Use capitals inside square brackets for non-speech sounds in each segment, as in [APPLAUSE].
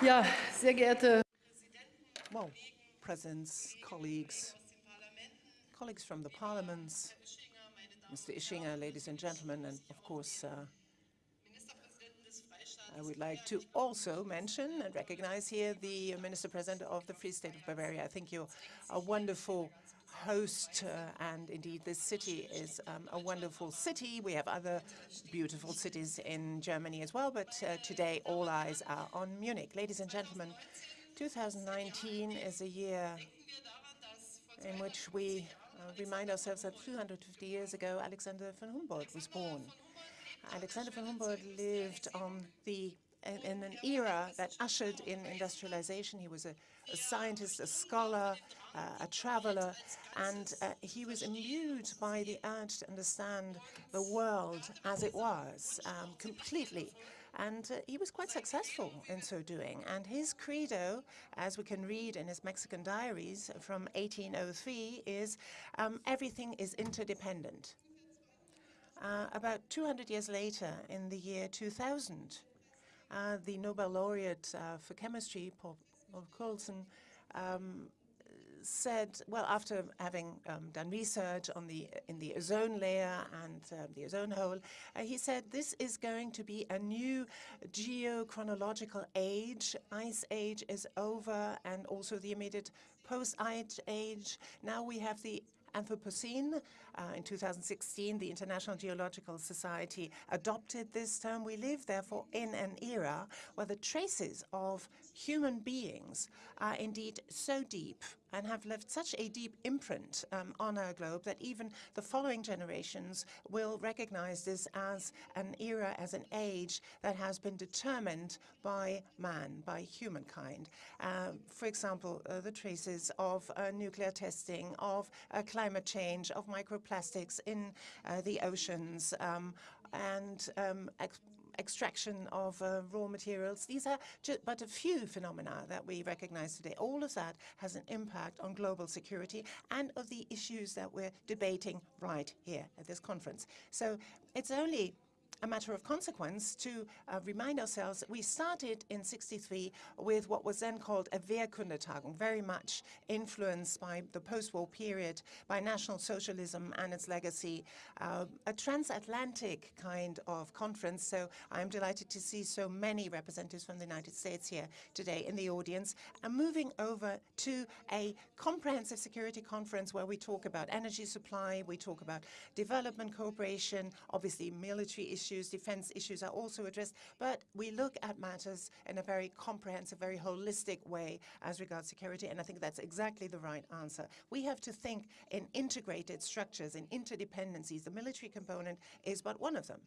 Ja, sehr geehrte Well, presidents, colleagues, colleagues from the parliaments, Mr. Ischinger, ladies and gentlemen, and of course, uh, I would like to also mention and recognize here the Minister President of the Free State of Bavaria. I think you're a wonderful host, uh, and indeed this city is um, a wonderful city. We have other beautiful cities in Germany as well, but uh, today all eyes are on Munich. Ladies and gentlemen, 2019 is a year in which we uh, remind ourselves that 250 years ago Alexander von Humboldt was born. Alexander von Humboldt lived on the in, in an era that ushered in industrialization. He was a, a scientist, a scholar, uh, a traveler, and uh, he was imbued by the urge to understand the world as it was um, completely. And uh, he was quite successful in so doing. And his credo, as we can read in his Mexican diaries from 1803, is um, everything is interdependent. Uh, about 200 years later, in the year 2000, uh, the Nobel laureate uh, for chemistry, Paul, Paul Crutzen, um, said, well, after having um, done research on the in the ozone layer and uh, the ozone hole, uh, he said this is going to be a new geochronological age. Ice age is over, and also the immediate post-ice age. Now we have the Anthropocene. Uh, in 2016, the International Geological Society adopted this term. We live, therefore, in an era where the traces of human beings are indeed so deep and have left such a deep imprint um, on our globe that even the following generations will recognize this as an era, as an age that has been determined by man, by humankind. Um, for example, uh, the traces of uh, nuclear testing, of uh, climate change, of microplastics in uh, the oceans, um, and um, extraction of uh, raw materials. These are but a few phenomena that we recognize today. All of that has an impact on global security and of the issues that we're debating right here at this conference. So it's only a matter of consequence to uh, remind ourselves that we started in 63 with what was then called a Wehrkundetagung, very much influenced by the post-war period, by National Socialism and its legacy, uh, a transatlantic kind of conference. So I'm delighted to see so many representatives from the United States here today in the audience. And moving over to a comprehensive security conference where we talk about energy supply, we talk about development cooperation, obviously military issues, issues, defense issues are also addressed, but we look at matters in a very comprehensive, very holistic way as regards security, and I think that's exactly the right answer. We have to think in integrated structures, in interdependencies. The military component is but one of them.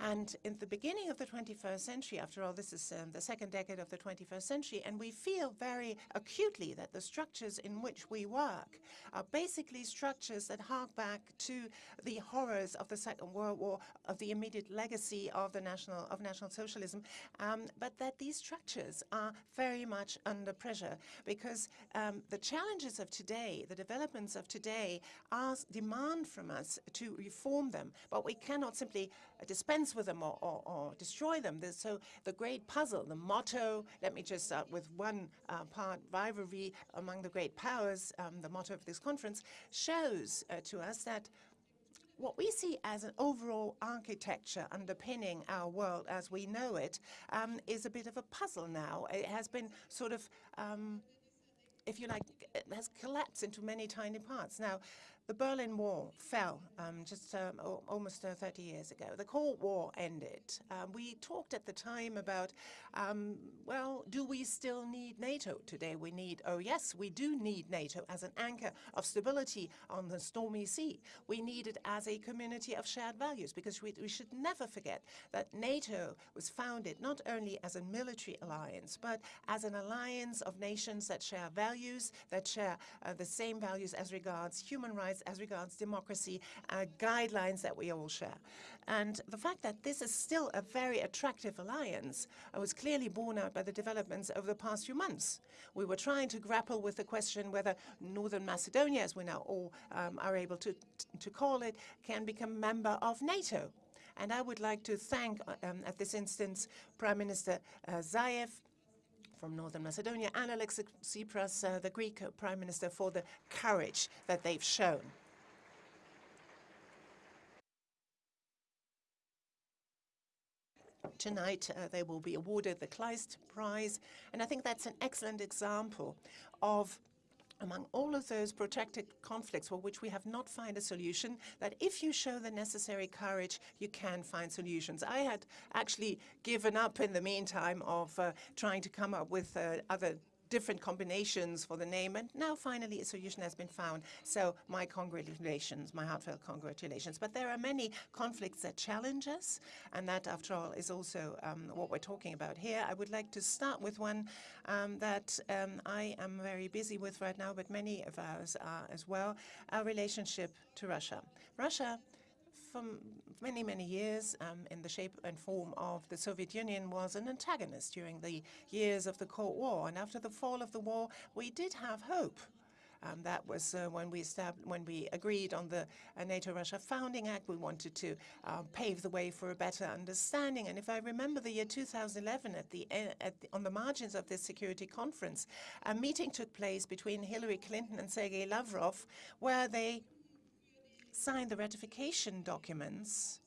And in the beginning of the 21st century, after all, this is um, the second decade of the 21st century, and we feel very acutely that the structures in which we work are basically structures that hark back to the horrors of the Second World War, of the immediate legacy of the national of National Socialism, um, but that these structures are very much under pressure because um, the challenges of today, the developments of today, are demand from us to reform them, but we cannot simply dispense with them or, or, or destroy them. So the great puzzle, the motto, let me just start with one uh, part, rivalry among the great powers, um, the motto of this conference, shows uh, to us that what we see as an overall architecture underpinning our world as we know it um, is a bit of a puzzle now. It has been sort of, um, if you like, it has collapsed into many tiny parts. Now, the Berlin Wall fell um, just um, almost uh, 30 years ago. The Cold War ended. Um, we talked at the time about, um, well, do we still need NATO today? We need, oh yes, we do need NATO as an anchor of stability on the stormy sea. We need it as a community of shared values because we, we should never forget that NATO was founded not only as a military alliance, but as an alliance of nations that share values, that share uh, the same values as regards human rights as regards democracy, uh, guidelines that we all share. And the fact that this is still a very attractive alliance uh, was clearly borne out by the developments over the past few months. We were trying to grapple with the question whether Northern Macedonia, as we now all um, are able to, to call it, can become member of NATO. And I would like to thank, uh, um, at this instance, Prime Minister uh, Zaev from Northern Macedonia, and Alexis Tsipras, uh, the Greek Prime Minister, for the courage that they've shown. Tonight, uh, they will be awarded the Kleist Prize, and I think that's an excellent example of among all of those protracted conflicts for which we have not found a solution, that if you show the necessary courage, you can find solutions. I had actually given up in the meantime of uh, trying to come up with uh, other different combinations for the name, and now finally a solution has been found. So my congratulations, my heartfelt congratulations. But there are many conflicts that challenge us, and that, after all, is also um, what we're talking about here. I would like to start with one um, that um, I am very busy with right now, but many of us are as well, our relationship to Russia. Russia for many, many years um, in the shape and form of the Soviet Union was an antagonist during the years of the Cold War. And after the fall of the war, we did have hope. Um, that was uh, when we when we agreed on the uh, NATO-Russia Founding Act. We wanted to uh, pave the way for a better understanding. And if I remember the year 2011, at the, at the, on the margins of this security conference, a meeting took place between Hillary Clinton and Sergei Lavrov, where they signed the ratification documents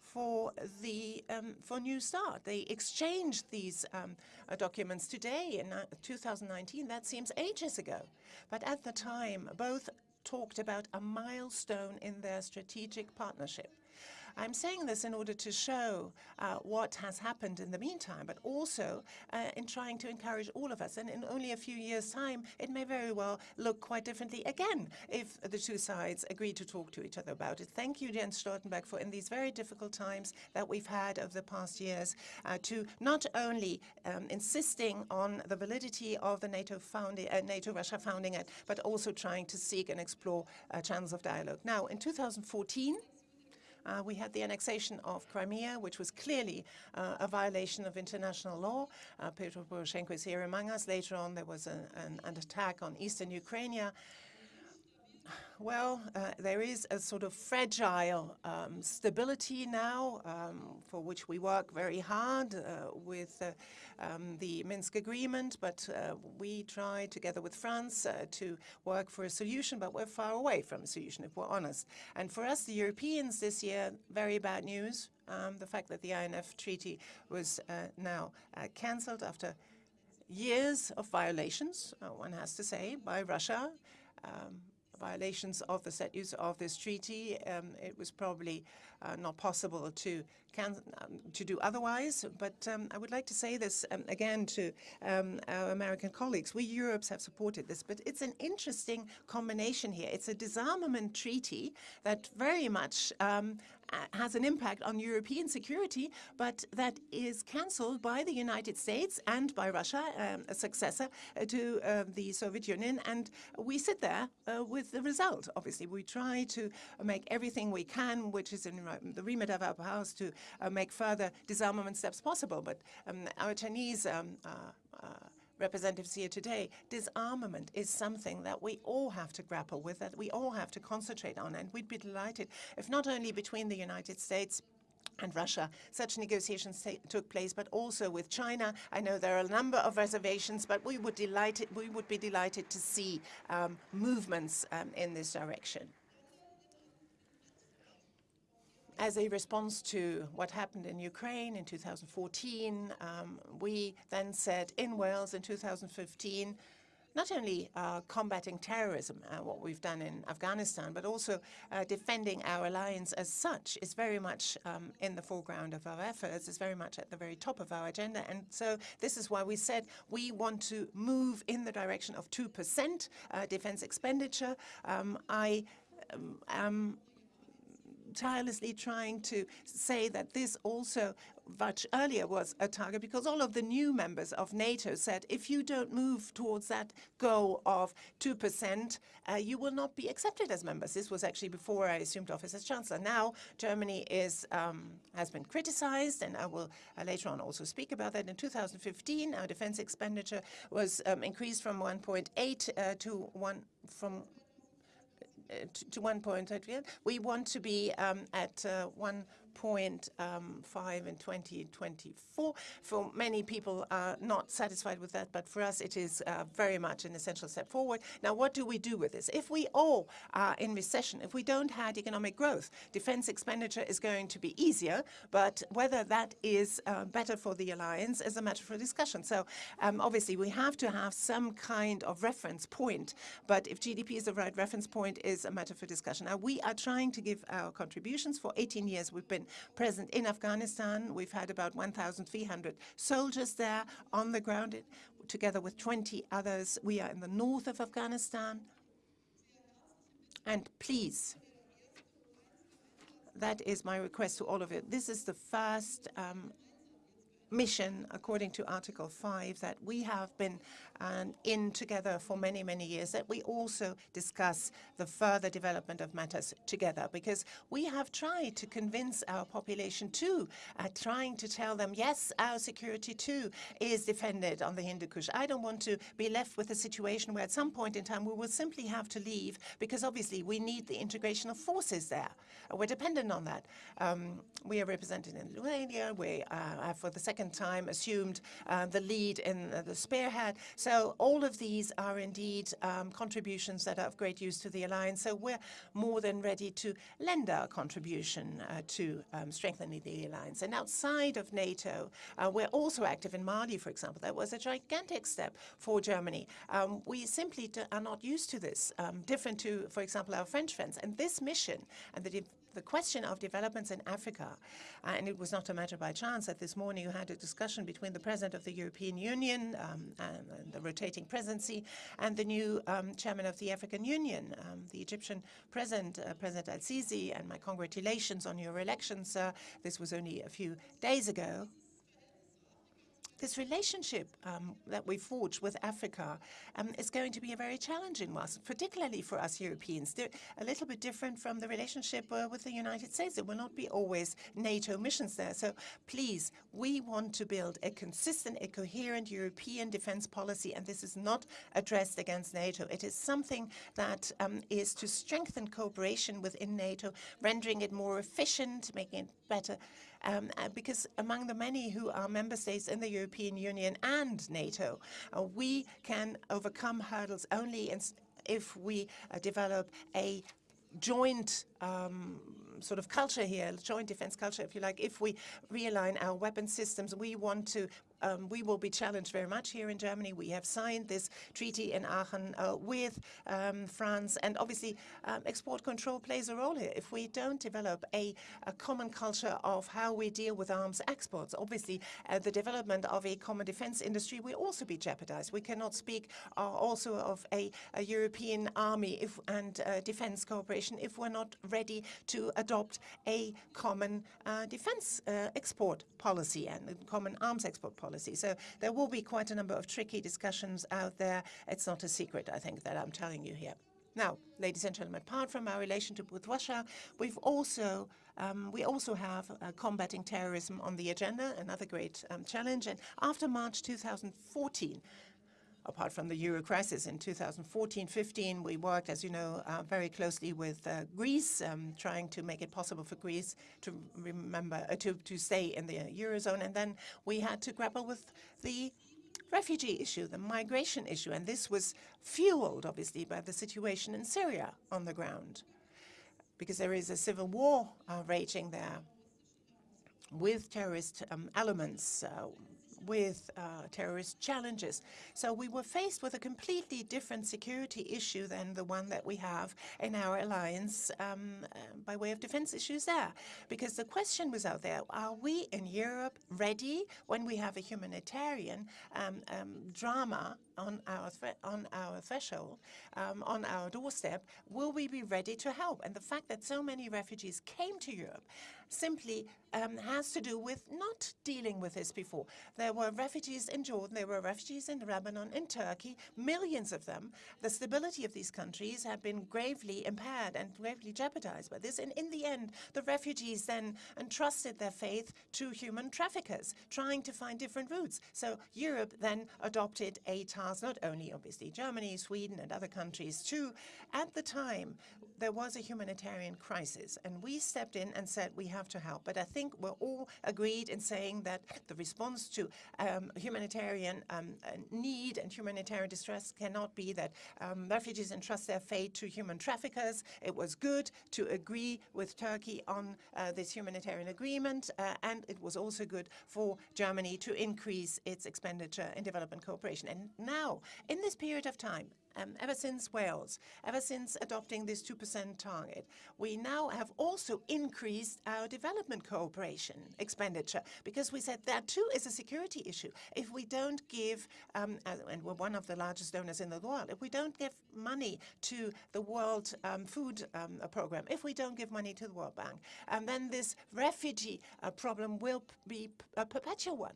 for the um, for New START. They exchanged these um, uh, documents today in uh, 2019. That seems ages ago. But at the time, both talked about a milestone in their strategic partnership. I'm saying this in order to show uh, what has happened in the meantime, but also uh, in trying to encourage all of us. And in only a few years' time, it may very well look quite differently again if the two sides agree to talk to each other about it. Thank you, Jens Stoltenberg, for in these very difficult times that we've had over the past years uh, to not only um, insisting on the validity of the NATO founding, uh, NATO-Russia founding it, but also trying to seek and explore uh, channels of dialogue. Now, in 2014, uh, we had the annexation of Crimea, which was clearly uh, a violation of international law. Uh, Petro Poroshenko is here among us. Later on, there was an, an, attack on eastern Ukraine. Well, uh, there is a sort of fragile um, stability now um, for which we work very hard uh, with uh, um, the Minsk agreement, but uh, we try together with France uh, to work for a solution, but we're far away from a solution, if we're honest. And for us, the Europeans this year, very bad news. Um, the fact that the INF treaty was uh, now cancelled after years of violations, one has to say, by Russia. Um, violations of the set use of this treaty. Um, it was probably uh, not possible to um, to do otherwise. But um, I would like to say this um, again to um, our American colleagues. We Europeans have supported this, but it's an interesting combination here. It's a disarmament treaty that very much um, has an impact on European security, but that is cancelled by the United States and by Russia, um, a successor uh, to uh, the Soviet Union. And we sit there uh, with the result. Obviously, we try to make everything we can, which is in the remit of our powers, to uh, make further disarmament steps possible. But um, our Chinese um, uh, uh, representatives here today, disarmament is something that we all have to grapple with, that we all have to concentrate on. And we'd be delighted if not only between the United States and Russia. Such negotiations took place, but also with China. I know there are a number of reservations, but we would delighted we would be delighted to see um, movements um, in this direction as a response to what happened in Ukraine in 2014, um, we then said in Wales in 2015, not only uh, combating terrorism, uh, what we've done in Afghanistan, but also uh, defending our alliance as such is very much um, in the foreground of our efforts, is very much at the very top of our agenda. And so this is why we said we want to move in the direction of 2% uh, defense expenditure. Um, I um, am tirelessly trying to say that this also much earlier was a target because all of the new members of NATO said if you don't move towards that goal of 2%, uh, you will not be accepted as members. This was actually before I assumed office as Chancellor. Now Germany is um, has been criticized, and I will uh, later on also speak about that. In 2015, our defense expenditure was um, increased from 1.8 uh, to 1 from to, to 1.8 We want to be um, at uh, 1 1.5 in 2024. For many people are not satisfied with that, but for us it is uh, very much an essential step forward. Now, what do we do with this? If we all are in recession, if we don't have economic growth, defense expenditure is going to be easier, but whether that is uh, better for the alliance is a matter for discussion. So um, obviously we have to have some kind of reference point, but if GDP is the right reference point is a matter for discussion. Now, we are trying to give our contributions. For 18 years, we've been present in Afghanistan. We've had about 1,300 soldiers there on the ground, together with 20 others. We are in the north of Afghanistan. And please, that is my request to all of you. This is the first um, mission, according to Article 5, that we have been um, in together for many, many years, that we also discuss the further development of matters together, because we have tried to convince our population too, uh, trying to tell them, yes, our security too is defended on the Hindu Kush. I don't want to be left with a situation where at some point in time we will simply have to leave, because obviously we need the integration of forces there. We're dependent on that. Um, we are represented in Lithuania. We uh, for the second time, assumed uh, the lead in uh, the spearhead. So so all of these are indeed um, contributions that are of great use to the alliance. So we're more than ready to lend our contribution uh, to um, strengthening the alliance. And outside of NATO, uh, we're also active in Mali, for example. That was a gigantic step for Germany. Um, we simply are not used to this, um, different to, for example, our French friends. And this mission and the the question of developments in Africa, uh, and it was not a matter by chance that this morning you had a discussion between the President of the European Union um, and, and, the rotating presidency and the new um, Chairman of the African Union, um, the Egyptian President, uh, President al-Sisi, and my congratulations on your election, sir. This was only a few days ago this relationship um, that we forge with Africa um, is going to be a very challenging one, particularly for us Europeans. They're a little bit different from the relationship uh, with the United States. It will not be always NATO missions there. So please, we want to build a consistent, a coherent European defense policy, and this is not addressed against NATO. It is something that um, is to strengthen cooperation within NATO, rendering it more efficient, making it better um, uh, because among the many who are member states in the European Union and NATO, uh, we can overcome hurdles only if we uh, develop a joint um, sort of culture here, joint defense culture, if you like, if we realign our weapon systems, we want to um, we will be challenged very much here in Germany. We have signed this treaty in Aachen uh, with um, France, and obviously um, export control plays a role here. If we don't develop a, a, common culture of how we deal with arms exports, obviously uh, the development of a common defense industry will also be jeopardized. We cannot speak uh, also of a, a, European army if, and uh, defense cooperation if we're not ready to adopt a common uh, defense uh, export policy and a common arms export policy policy. So there will be quite a number of tricky discussions out there. It's not a secret, I think, that I'm telling you here. Now, ladies and gentlemen, apart from our relationship with Russia, we've also um, we also have uh, combating terrorism on the agenda, another great um, challenge. And after March 2014, apart from the euro crisis in 2014-15, we worked, as you know, uh, very closely with uh, Greece, um, trying to make it possible for Greece to remember uh, to to stay in the eurozone, and then we had to grapple with the refugee issue, the migration issue, and this was fueled, obviously, by the situation in Syria on the ground, because there is a civil war uh, raging there with terrorist um, elements uh, with uh, terrorist challenges. So we were faced with a completely different security issue than the one that we have in our alliance um, uh, by way of defense issues there. Because the question was out there, are we in Europe ready when we have a humanitarian um, um, drama on our on our threshold, um, on our doorstep, will we be ready to help? And the fact that so many refugees came to Europe simply um, has to do with not dealing with this before. There were refugees in Jordan, there were refugees in Lebanon, in Turkey, millions of them. The stability of these countries had been gravely impaired and gravely jeopardized by this. And in the end, the refugees then entrusted their faith to human traffickers, trying to find different routes. So Europe then adopted a not only obviously Germany, Sweden and other countries too. At the time, there was a humanitarian crisis, and we stepped in and said we have to help. But I think we're all agreed in saying that the response to um, humanitarian um, need and humanitarian distress cannot be that um, refugees entrust their fate to human traffickers. It was good to agree with Turkey on uh, this humanitarian agreement, uh, and it was also good for Germany to increase its expenditure in development cooperation. And now, in this period of time, um, ever since Wales, ever since adopting this 2% target, we now have also increased our development cooperation expenditure because we said that too is a security issue. If we don't give, um, and we're one of the largest donors in the world, if we don't give money to the World um, Food um, Program, if we don't give money to the World Bank, um, then this refugee uh, problem will be a perpetual one.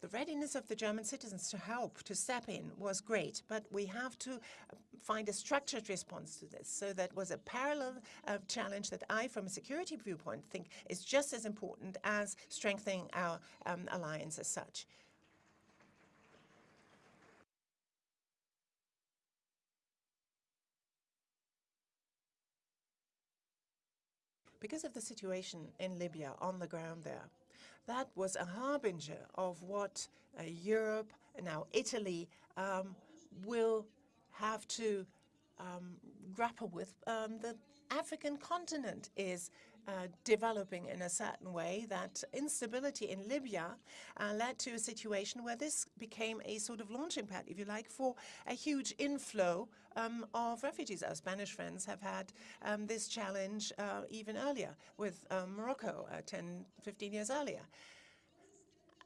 The readiness of the German citizens to help, to step in, was great, but we have to uh, find a structured response to this. So that was a parallel uh, challenge that I, from a security viewpoint, think is just as important as strengthening our um, alliance as such. Because of the situation in Libya on the ground there, that was a harbinger of what uh, Europe, now Italy, um, will have to um, grapple with. Um, the African continent is uh, developing in a certain way that instability in Libya uh, led to a situation where this became a sort of launching pad, if you like, for a huge inflow um, of refugees. Our Spanish friends have had um, this challenge uh, even earlier with um, Morocco, uh, 10, 15 years earlier.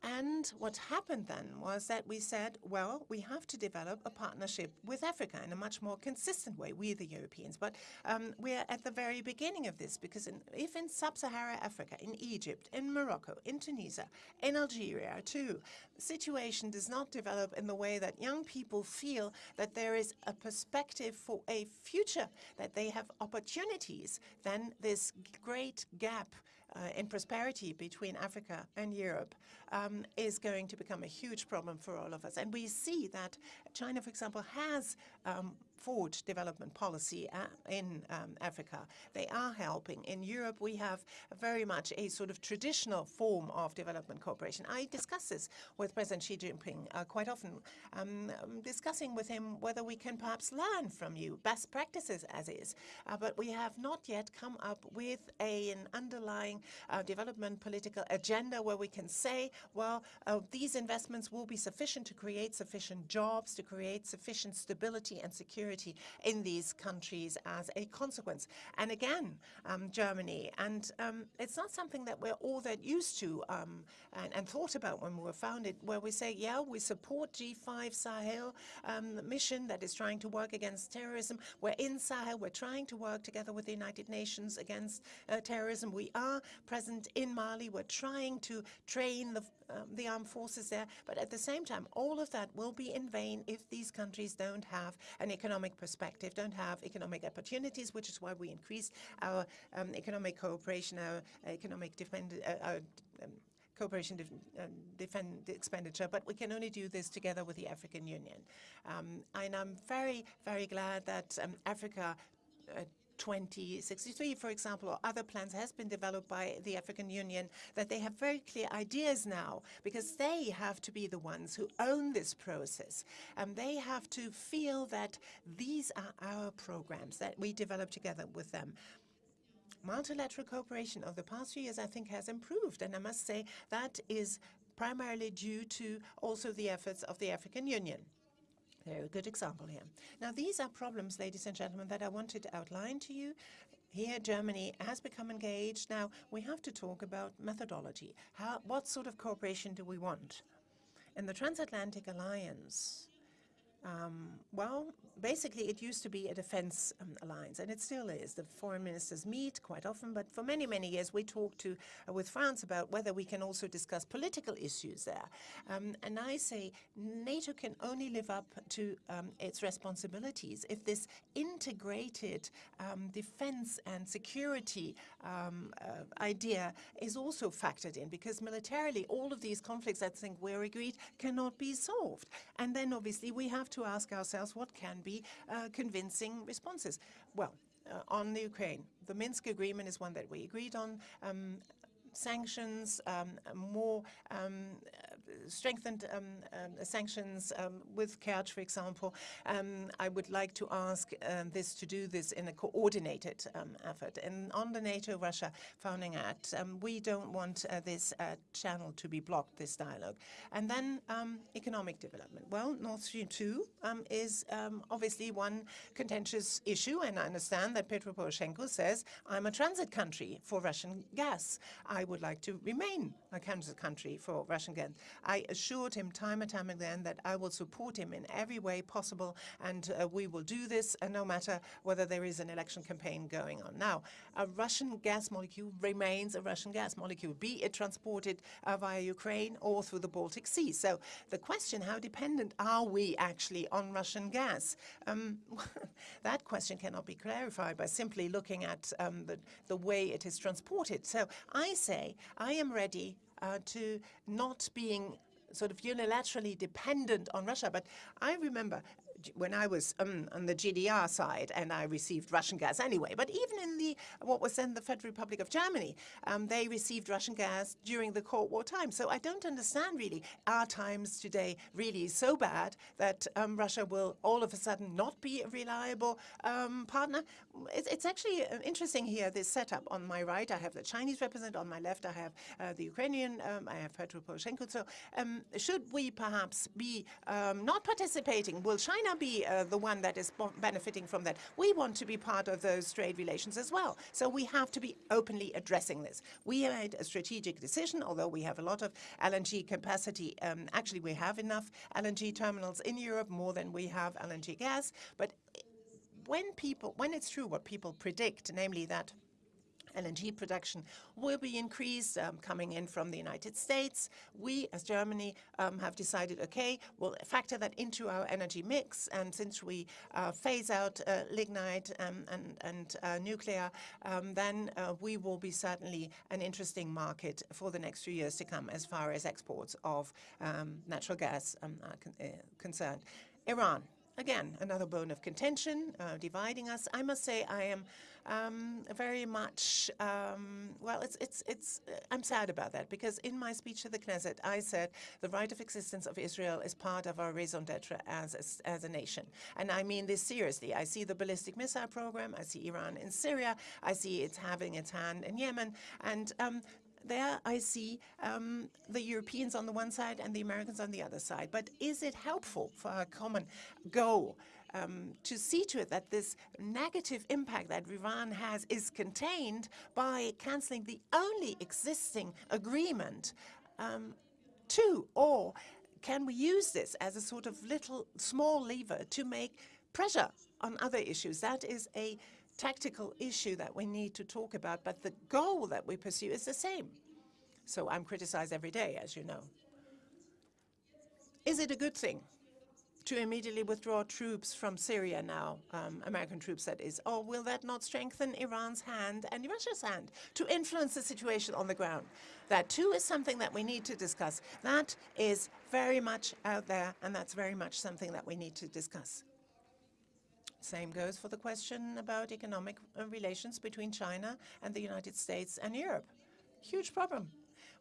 And what happened then was that we said, well, we have to develop a partnership with Africa in a much more consistent way, we the Europeans. But um, we're at the very beginning of this because in, if in sub-Saharan Africa, in Egypt, in Morocco, in Tunisia, in Algeria too, situation does not develop in the way that young people feel that there is a perspective for a future, that they have opportunities, then this great gap uh, in prosperity between Africa and Europe um, is going to become a huge problem for all of us. And we see that China, for example, has um, forged development policy in um, Africa. They are helping. In Europe, we have very much a sort of traditional form of development cooperation. I discuss this with President Xi Jinping uh, quite often, um, discussing with him whether we can perhaps learn from you best practices as is. Uh, but we have not yet come up with a, an underlying uh, development political agenda where we can say, well, uh, these investments will be sufficient to create sufficient jobs, to create sufficient stability and security security in these countries as a consequence. And again, um, Germany, and um, it's not something that we're all that used to um, and, and, thought about when we were founded, where we say, yeah, we support G5 Sahel um, mission that is trying to work against terrorism. We're in Sahel. We're trying to work together with the United Nations against uh, terrorism. We are present in Mali. We're trying to train the um, the armed forces there. But at the same time, all of that will be in vain if these countries don't have an economic perspective, don't have economic opportunities, which is why we increased our um, economic cooperation, our economic defend, uh, our, um, cooperation def uh, defend expenditure, but we can only do this together with the African Union. Um, and I'm very, very glad that um, Africa uh, 2063, for example, or other plans has been developed by the African Union, that they have very clear ideas now, because they have to be the ones who own this process. And they have to feel that these are our programs that we develop together with them multilateral cooperation of the past few years, I think, has improved. And I must say that is primarily due to also the efforts of the African Union. Very good example here. Now, these are problems, ladies and gentlemen, that I wanted to outline to you. Here, Germany has become engaged. Now, we have to talk about methodology. How, what sort of cooperation do we want? In the Transatlantic Alliance, um, well, basically, it used to be a defense um, alliance, and it still is. The foreign ministers meet quite often, but for many, many years, we talked to uh, with France about whether we can also discuss political issues there. Um, and I say NATO can only live up to um, its responsibilities if this integrated um, defense and security um, uh, idea is also factored in, because militarily, all of these conflicts, I think we're agreed, cannot be solved. And then, obviously, we have to ask ourselves what can be uh, convincing responses. Well, uh, on the Ukraine, the Minsk agreement is one that we agreed on. Um, sanctions, um, more um, strengthened um, um, sanctions um, with Kerch, for example. I would like to ask this to do this in a coordinated effort. And on the NATO-Russia Founding Act, we don't want uh, this uh, channel to be blocked, this dialogue. And then economic development. Well, North Stream 2 is obviously one contentious issue, and I understand that Petro Poroshenko says, I'm a transit country for Russian gas. I would like to remain a transit country for Russian gas. I assured him time and time again that I will support him in every way possible, and uh, we will do this uh, no matter whether there is an election campaign going on. Now, a Russian gas molecule remains a Russian gas molecule, be it transported uh, via Ukraine or through the Baltic Sea. So the question, how dependent are we actually on Russian gas? Um, [LAUGHS] that question cannot be clarified by simply looking at um, the, the way it is transported. So I say I am ready uh, to not being sort of unilaterally dependent on Russia. But I remember when I was um, on the GDR side and I received Russian gas anyway. But even in the what was then the Federal Republic of Germany, um, they received Russian gas during the Cold War time. So I don't understand really our times today really so bad that um, Russia will all of a sudden not be a reliable um, partner. It's, it's, actually uh, interesting here, this setup. On my right, I have the Chinese representative. On my left, I have uh, the Ukrainian. Um, I have Petro Poroshenko. So um, should we perhaps be not participating? Will China be uh, the one that is benefiting from that. We want to be part of those trade relations as well. So we have to be openly addressing this. We made a strategic decision, although we have a lot of LNG capacity. Um, actually, we have enough LNG terminals in Europe, more than we have LNG gas. But when people, when it's true what people predict, namely that LNG production will be increased um, coming in from the United States. We, as Germany, um, have decided, okay, we'll factor that into our energy mix. And since we uh, phase out uh, lignite um, and, and uh, nuclear, um, then uh, we will be certainly an interesting market for the next few years to come as far as exports of um, natural gas um, are con uh, concerned. Iran, again, another bone of contention, uh, dividing us. I must say I am um, very much, um, well, it's, it's, it's, uh, I'm sad about that because in my speech to the Knesset, I said the right of existence of Israel is part of our raison d'etre as, a, as a nation. And I mean this seriously. I see the ballistic missile program. I see Iran in Syria. I see it's having its hand in Yemen. And um, there I see um, the Europeans on the one side and the Americans on the other side. But is it helpful for our common goal um, to see to it that this negative impact that Iran has is contained by cancelling the only existing agreement um? Or can we use this as a sort of little small lever to make pressure on other issues? That is a tactical issue that we need to talk about, but the goal that we pursue is the same. So I'm criticized every day, as you know. Is it a good thing to immediately withdraw troops from Syria now, um, American troops that is, or will that not strengthen Iran's hand and Russia's hand to influence the situation on the ground? That too is something that we need to discuss. That is very much out there, and that's very much something that we need to discuss. Same goes for the question about economic uh, relations between China and the United States and Europe. Huge problem.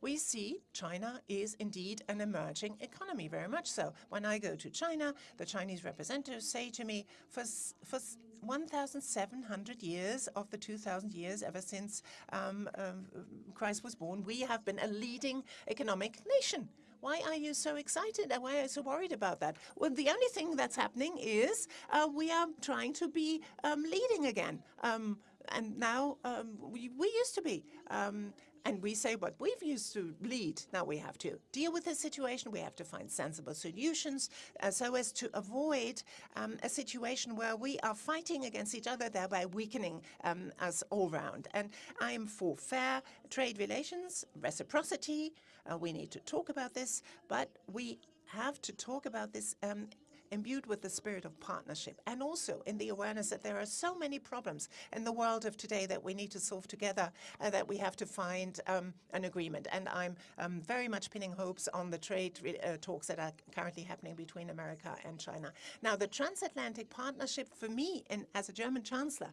We see China is indeed an emerging economy, very much so. When I go to China, the Chinese representatives say to me, for, for 1,700 years of the 2,000 years ever since um, um, Christ was born, we have been a leading economic nation. Why are you so excited? And why are you so worried about that? Well, the only thing that's happening is uh, we are trying to be um, leading again. Um, and now um, we, we used to be. Um, and we say what we've used to lead. Now we have to deal with the situation. We have to find sensible solutions uh, so as to avoid um, a situation where we are fighting against each other, thereby weakening um, us all round. And I am for fair trade relations, reciprocity. Uh, we need to talk about this, but we have to talk about this um, imbued with the spirit of partnership and also in the awareness that there are so many problems in the world of today that we need to solve together, uh, that we have to find um, an agreement. And I'm um, very much pinning hopes on the trade uh, talks that are currently happening between America and China. Now, the transatlantic partnership for me, and as a German chancellor,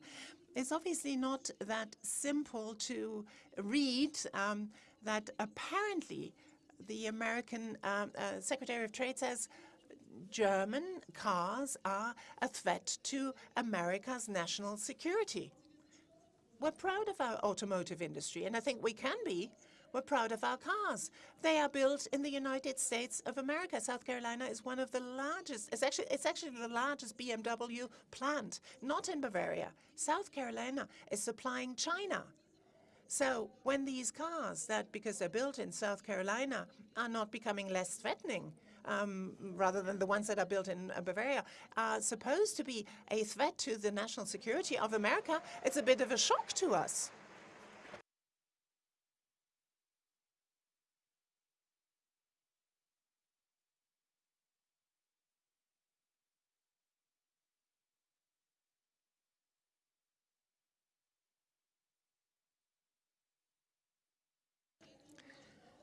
is obviously not that simple to read um, that apparently the American um, uh, Secretary of Trade says German cars are a threat to America's national security. We're proud of our automotive industry, and I think we can be. We're proud of our cars. They are built in the United States of America. South Carolina is one of the largest, it's actually, it's actually the largest BMW plant, not in Bavaria. South Carolina is supplying China. So when these cars that, because they're built in South Carolina, are not becoming less threatening, um, rather than the ones that are built in uh, Bavaria, are supposed to be a threat to the national security of America, it's a bit of a shock to us.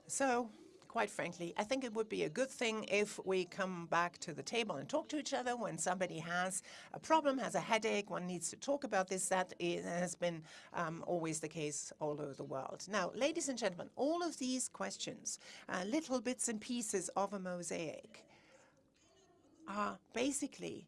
So quite frankly, I think it would be a good thing if we come back to the table and talk to each other when somebody has a problem, has a headache, one needs to talk about this. That is, has been um, always the case all over the world. Now, ladies and gentlemen, all of these questions, uh, little bits and pieces of a mosaic, are basically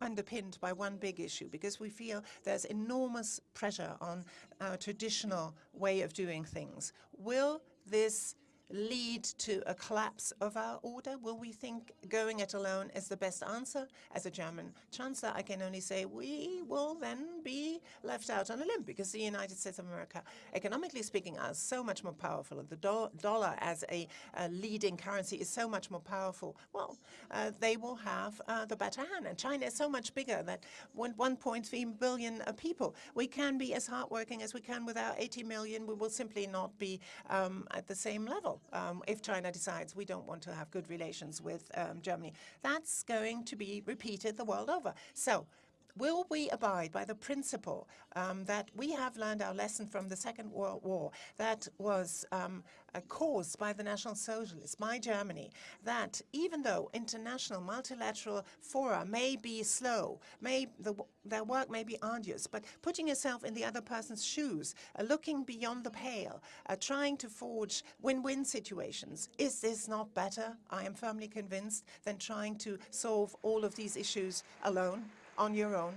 underpinned by one big issue because we feel there's enormous pressure on our traditional way of doing things. Will this lead to a collapse of our order? Will we think going it alone is the best answer? As a German chancellor, I can only say we will then be left out on a limb because the United States of America, economically speaking, are so much more powerful. The do dollar as a, a, leading currency is so much more powerful. Well, uh, they will have uh, the better hand. And China is so much bigger that 1.3 billion uh, people. We can be as hardworking as we can with our 80 million. We will simply not be um, at the same level um, if China decides we don't want to have good relations with um, Germany. That's going to be repeated the world over. So will we abide by the principle um, that we have learned our lesson from the Second World War that was um, uh, caused by the National Socialists, by Germany, that even though international multilateral fora may be slow, may the, their work may be arduous, but putting yourself in the other person's shoes, uh, looking beyond the pale, uh, trying to forge win-win situations, is this not better, I am firmly convinced, than trying to solve all of these issues alone? On your own.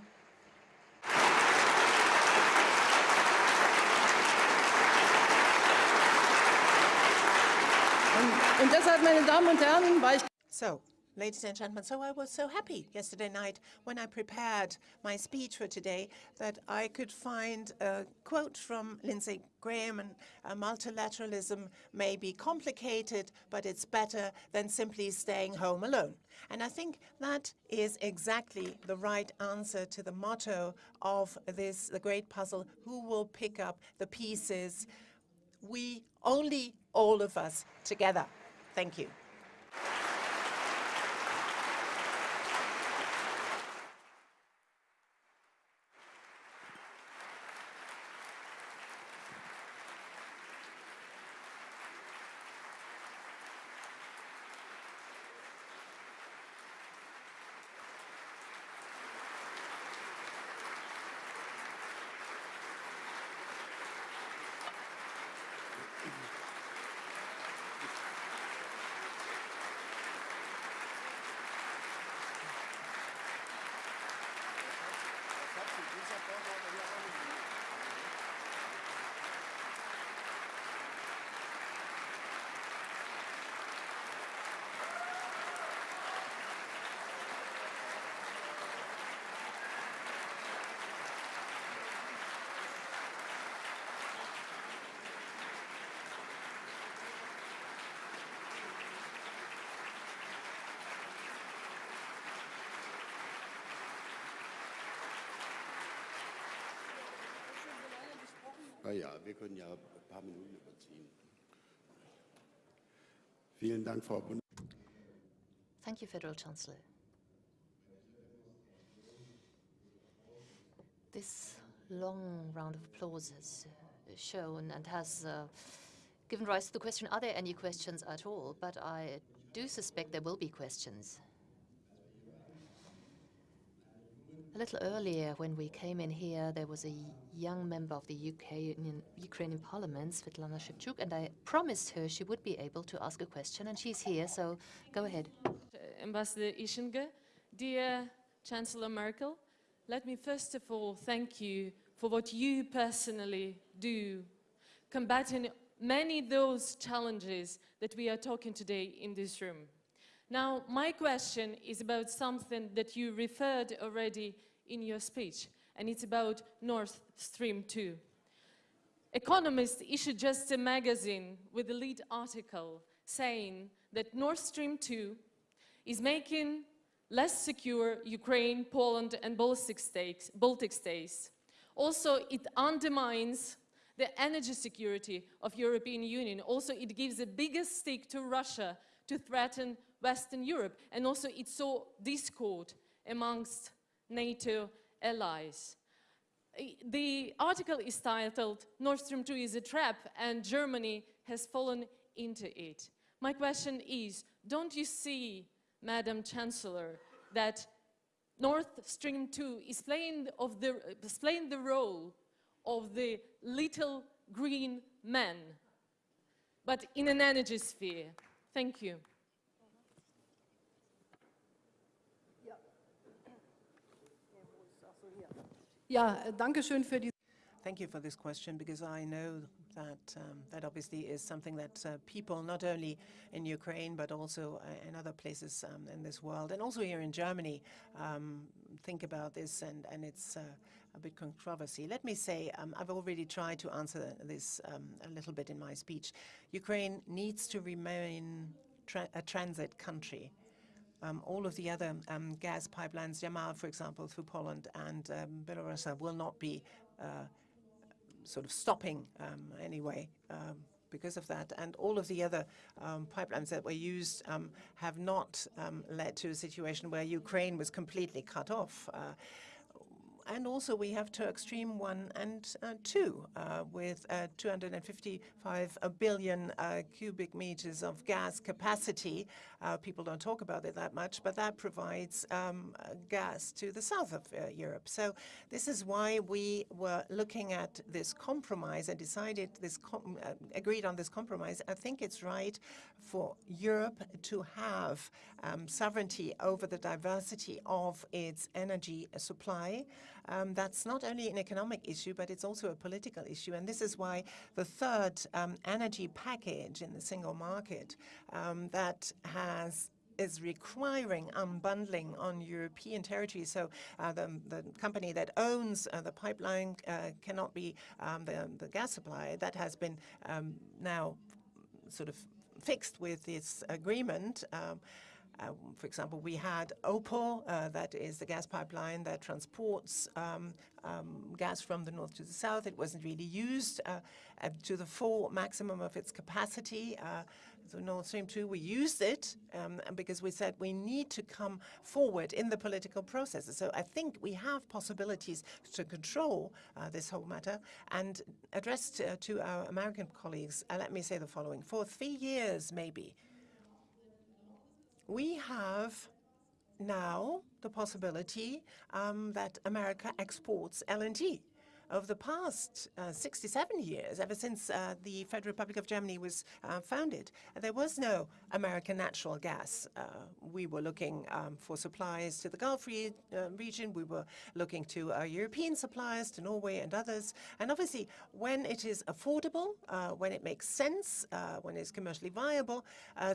Und deshalb, meine Damen und Herren, war ich so, Ladies and gentlemen, so I was so happy yesterday night when I prepared my speech for today that I could find a quote from Lindsey Graham and uh, multilateralism may be complicated, but it's better than simply staying home alone. And I think that is exactly the right answer to the motto of this, the great puzzle, who will pick up the pieces? We, only all of us together. Thank you. Na ja, wir können ja ein paar Minuten überziehen. Vielen Dank, Frau Bund Thank you, Federal Chancellor. This long round of applause has uh, shown and has uh, given rise to the question, are there any questions at all? But I do suspect there will be questions. A little earlier, when we came in here, there was a young member of the UK Ukrainian Parliament, Svetlana Zalishchuk, and I promised her she would be able to ask a question, and she's here, so go ahead. Ambassador Ischinger, dear Chancellor Merkel, let me first of all thank you for what you personally do, combating many those challenges that we are talking today in this room. Now, my question is about something that you referred already in your speech, and it's about Nord Stream 2. Economist issued just a magazine with a lead article saying that Nord Stream 2 is making less secure Ukraine, Poland and Baltic states. Baltic states. Also, it undermines the energy security of European Union. Also, it gives a bigger stick to Russia to threaten Western Europe. And also, it saw discord amongst NATO allies. The article is titled, Nord Stream 2 is a trap and Germany has fallen into it. My question is, don't you see, Madam Chancellor, that Nord Stream 2 is playing, the, is playing the role of the little green man, but in an energy sphere? Thank you. Danke schön für die Thank you for this question because I know that um, that obviously is something that uh, people, not only in Ukraine but also uh, in other places um, in this world, and also here in Germany, um, think about this, and and it's uh, a bit controversy. Let me say, um, I've already tried to answer this um, a little bit in my speech. Ukraine needs to remain tra a transit country. Um, all of the other um, gas pipelines, Yamal, for example, through Poland and um, Belarus, will not be uh, sort of stopping um, anyway um, because of that. And all of the other um, pipelines that were used have not led to a situation where Ukraine was completely cut off. Uh, and also we have Turk Stream 1 and uh, 2 uh, with uh, 255 billion uh, cubic meters of gas capacity. Uh, people don't talk about it that much, but that provides um, gas to the south of Europe. So this is why we were looking at this compromise and decided this agreed on this compromise. I think it's right for Europe to have um, sovereignty over the diversity of its energy supply. Um, that's not only an economic issue, but it's also a political issue. And this is why the third um, energy package in the single market um, that has is requiring unbundling on European territory. So uh, the, the, company that owns uh, the pipeline uh, cannot be um, the, the, gas supply. That has been um, now sort of fixed with this agreement. Um, uh, for example, we had Opal, uh, that is the gas pipeline that transports um, um, gas from the north to the south. It wasn't really used uh, to the full maximum of its capacity. Uh, so Nord Stream 2, we used it um, because we said we need to come forward in the political process. So I think we have possibilities to control uh, this whole matter. And addressed uh, to our American colleagues, let me say the following. For three years, maybe, we have now the possibility um, that America exports LNG over the past uh, 67 years, ever since uh, the Federal Republic of Germany was uh, founded, there was no American natural gas. Uh, we were looking um, for supplies to the Gulf re uh, region. We were looking to European suppliers, to Norway and others. And obviously, when it is affordable, uh, when it makes sense, when it's commercially viable,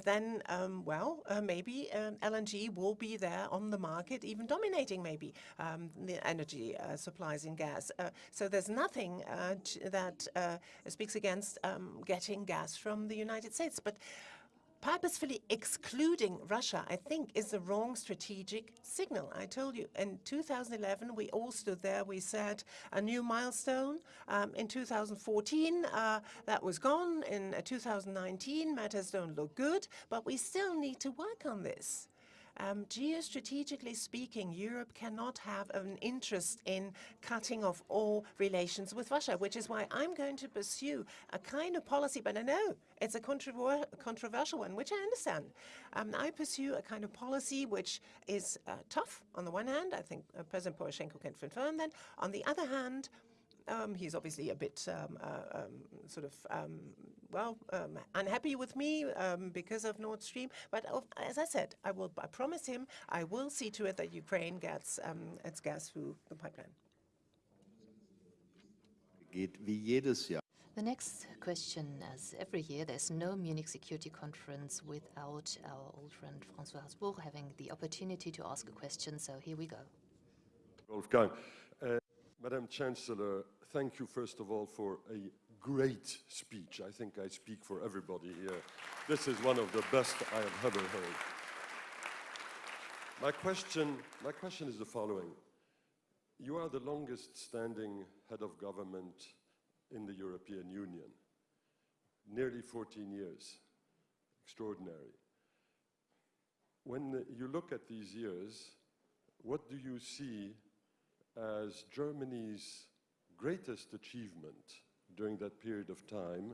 then, um, well, maybe um, LNG will be there on the market, even dominating maybe um, the energy supplies in gas. so there's nothing uh, that uh, speaks against um, getting gas from the United States. But purposefully excluding Russia, I think, is the wrong strategic signal. I told you, in 2011, we all stood there. We said a new milestone. Um, in 2014, uh, that was gone. In uh, 2019, matters don't look good, but we still need to work on this. Um, geostrategically speaking, Europe cannot have an interest in cutting off all relations with Russia, which is why I'm going to pursue a kind of policy, but I know it's a controver controversial one, which I understand. Um, I pursue a kind of policy which is uh, tough on the one hand. I think uh, President Poroshenko can confirm that. On the other hand, um, he's obviously a bit um, uh, um, sort of, um, well, um, unhappy with me um, because of Nord Stream. But uh, as I said, I will. I promise him I will see to it that Ukraine gets its gas through the pipeline. Geht wie jedes Jahr. The next question, as every year, there's no Munich Security Conference without our old friend François Heisbourg having the opportunity to ask a question, so here we go. Wolfgang. Uh, Madam Chancellor, thank you first of all for a great speech. I think I speak for everybody here. This is one of the best I have ever heard. My question, my question is the following. You are the longest standing head of government in the European Union, nearly 14 years. Extraordinary. When you look at these years, what do you see as Germany's greatest achievement during that period of time?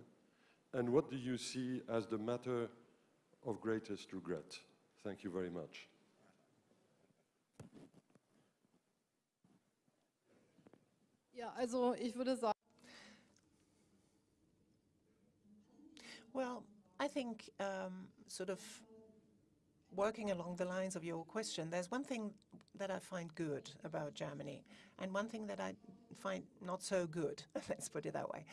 And what do you see as the matter of greatest regret? Thank you very much. Ja, also ich würde sagen, Well, I think um, sort of working along the lines of your question, there's one thing that I find good about Germany and one thing that I find not so good, [LAUGHS] let's put it that way,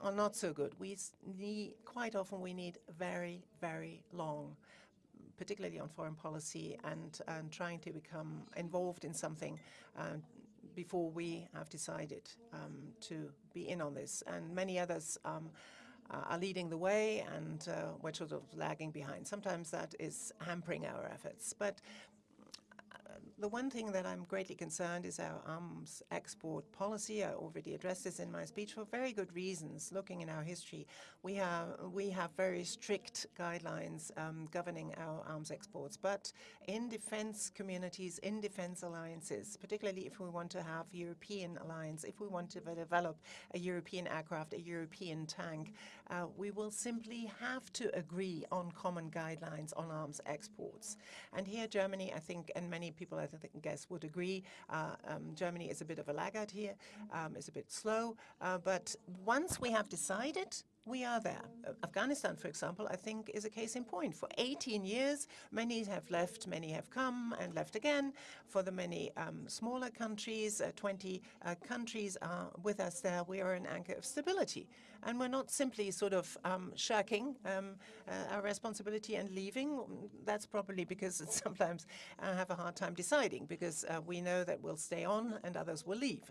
or not so good. We need, quite often we need very, very long, particularly on foreign policy and, and trying to become involved in something um, before we have decided um, to be in on this. And many others um, are leading the way and uh, we're sort of lagging behind. Sometimes that is hampering our efforts. But uh, the one thing that I'm greatly concerned is our arms export policy. I already addressed this in my speech for very good reasons. Looking in our history, we have we have very strict guidelines um, governing our arms exports. But in defense communities, in defense alliances, particularly if we want to have European alliance, if we want to develop a European aircraft, a European tank, uh, we will simply have to agree on common guidelines on arms exports. And here, Germany, I think, and many people I think, guests would agree, uh, um, Germany is a bit of a laggard here, um, is a bit slow. Uh, but once we have decided, we are there. Afghanistan, for example, I think is a case in point. For 18 years, many have left, many have come and left again. For the many um, smaller countries, uh, 20 uh, countries are with us there. We are an anchor of stability. And we're not simply sort of um, shirking um, uh, our responsibility and leaving. That's probably because [LAUGHS] sometimes I have a hard time deciding because uh, we know that we'll stay on and others will leave.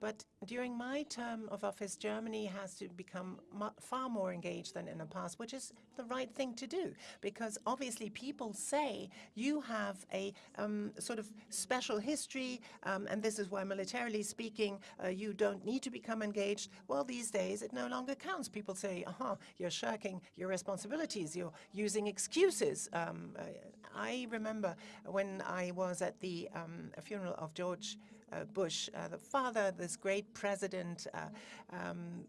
But during my term of office, Germany has to become far more engaged than in the past, which is the right thing to do, because obviously people say you have a um, sort of special history, um, and this is why militarily speaking, uh, you don't need to become engaged. Well, these days it no longer counts. People say, aha, you're shirking your responsibilities, you're using excuses. Um, I remember when I was at the um, funeral of George Bush, uh, the father, this great president uh, um,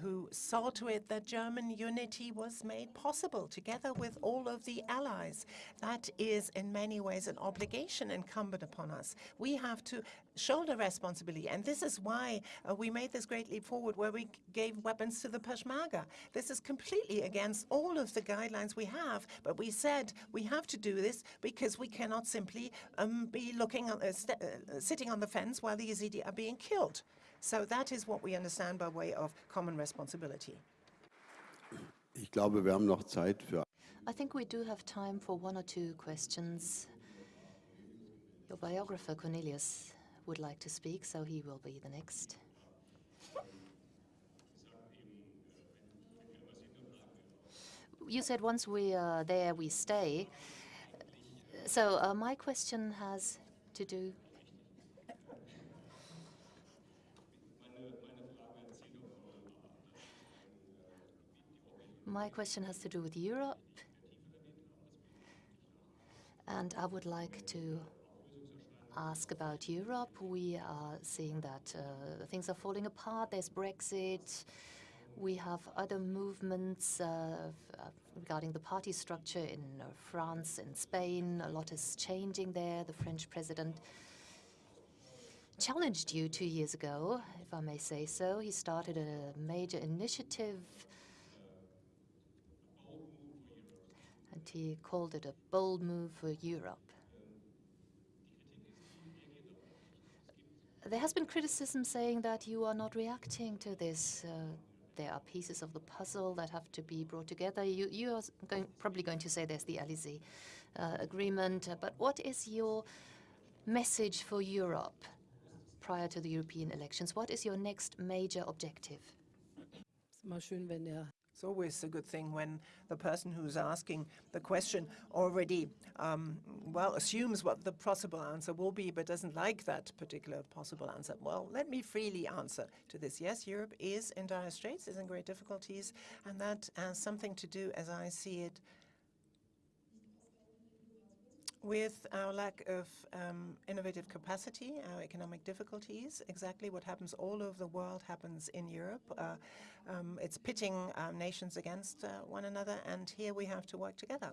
who saw to it that German unity was made possible together with all of the allies. That is in many ways an obligation incumbent upon us. We have to shoulder responsibility, and this is why uh, we made this great leap forward where we gave weapons to the Peshmerga. This is completely against all of the guidelines we have, but we said we have to do this because we cannot simply um, be looking, uh, uh, sitting on the fence while the Yazidi are being killed. So that is what we understand by way of common responsibility. Ich glaube, wir haben noch Zeit für I think we do have time for one or two questions. Your biographer, Kornelius, would like to speak, so he will be the next. You said once we are there, we stay. So uh, my question has to do My question has to do with Europe And I would like to ask about Europe. We are seeing that uh, things are falling apart. There's Brexit. We have other movements uh, regarding the party structure in uh, France and Spain. A lot is changing there. The French president challenged you two years ago, if I may say so. He started a major initiative and he called it a bold move for Europe. There has been criticism saying that you are not reacting to this. Uh, there are pieces of the puzzle that have to be brought together. You, you are going, probably going to say there's the Elysee uh, agreement, uh, but what is your message for Europe prior to the European elections? What is your next major objective? It's always a good thing when the person who's asking the question already, um, well, assumes what the possible answer will be, but doesn't like that particular possible answer. Well, let me freely answer to this. Yes, Europe is in dire straits, is in great difficulties, and that has something to do, as I see it, with our lack of um, innovative capacity, our economic difficulties, exactly what happens all over the world happens in Europe. Uh, um, it's pitting um, nations against uh, one another, and here we have to work together.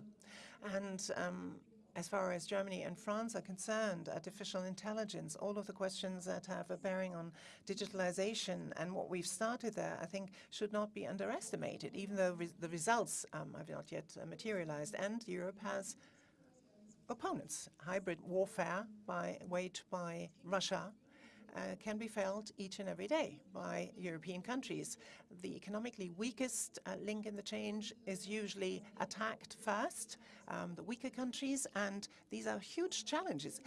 And um, as far as Germany and France are concerned, artificial intelligence, all of the questions that have a bearing on digitalization and what we've started there, I think should not be underestimated, even though res the results um, have not yet uh, materialized. And Europe has opponents. Hybrid warfare by, waged by Russia uh, can be felt each and every day by European countries. The economically weakest uh, link in the change is usually attacked first, um, the weaker countries, and these are huge challenges.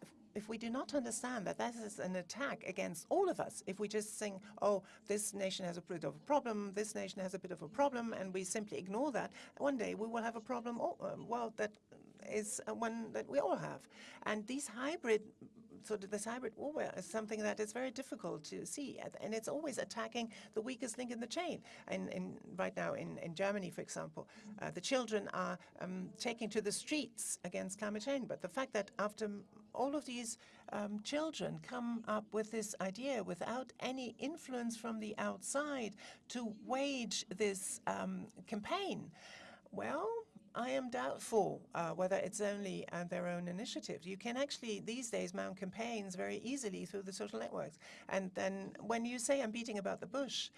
If, if we do not understand that that is an attack against all of us, if we just think, oh, this nation has a bit of a problem, this nation has a bit of a problem, and we simply ignore that, one day we will have a problem, oh, um, well, that is one that we all have. And these hybrid sort of this hybrid warfare is something that is very difficult to see, and it's always attacking the weakest link in the chain. And, and right now in, in Germany, for example, uh, the children are um, taking to the streets against climate change. But the fact that after all of these um, children come up with this idea without any influence from the outside to wage this um, campaign, well, I am doubtful uh, whether it's only uh, their own initiative. You can actually, these days, mount campaigns very easily through the social networks. And then when you say I'm beating about the bush,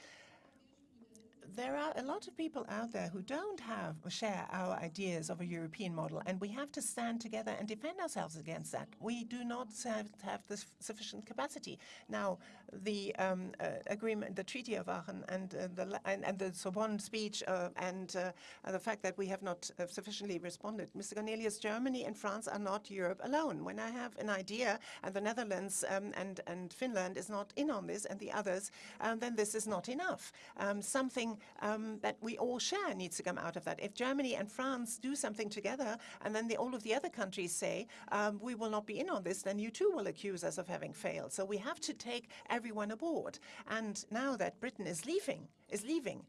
there are a lot of people out there who don't have share our ideas of a European model, and we have to stand together and defend ourselves against that. We do not have, have the sufficient capacity. Now, the um, uh, agreement, the Treaty of Aachen, and uh, the and, and, the Sorbonne speech, uh, and uh, the fact that we have not uh, sufficiently responded. Mr. Kornelius, Germany and France are not Europe alone. When I have an idea, and the Netherlands um, and and Finland is not in on this, and the others, um, then this is not enough. Um, something um, that we all share needs to come out of that. If Germany and France do something together, and then the, all of the other countries say, um, we will not be in on this, then you too will accuse us of having failed. So we have to take everyone aboard. And now that Britain is leaving, is leaving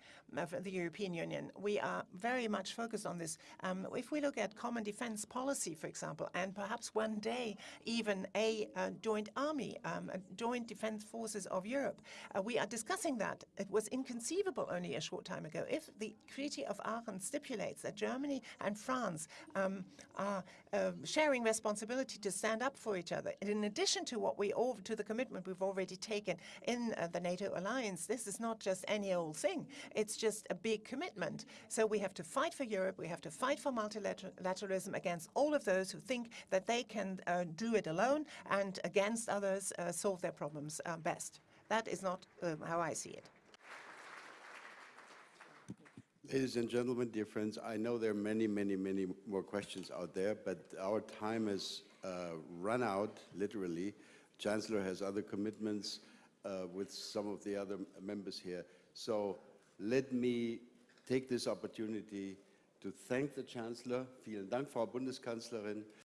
the European Union. We are very much focused on this. Um, if we look at common defense policy, for example, and perhaps one day even a uh, joint army, um, a joint defense forces of Europe, uh, we are discussing that. It was inconceivable only a short time ago. If the Treaty of Aachen stipulates that Germany and France um, are uh, sharing responsibility to stand up for each other, in addition to what we all, to the commitment we've already taken in uh, the NATO alliance, this is not just any old thing. It's just a big commitment. So we have to fight for Europe. We have to fight for multilateralism against all of those who think that they can uh, do it alone and against others uh, solve their problems uh, best. That is not um, how I see it. Ladies and gentlemen, dear friends, I know there are many, many, many more questions out there, but our time has uh, run out, literally. Chancellor has other commitments uh, with some of the other members here. So let me take this opportunity to thank the Chancellor. Vielen Dank, Frau Bundeskanzlerin.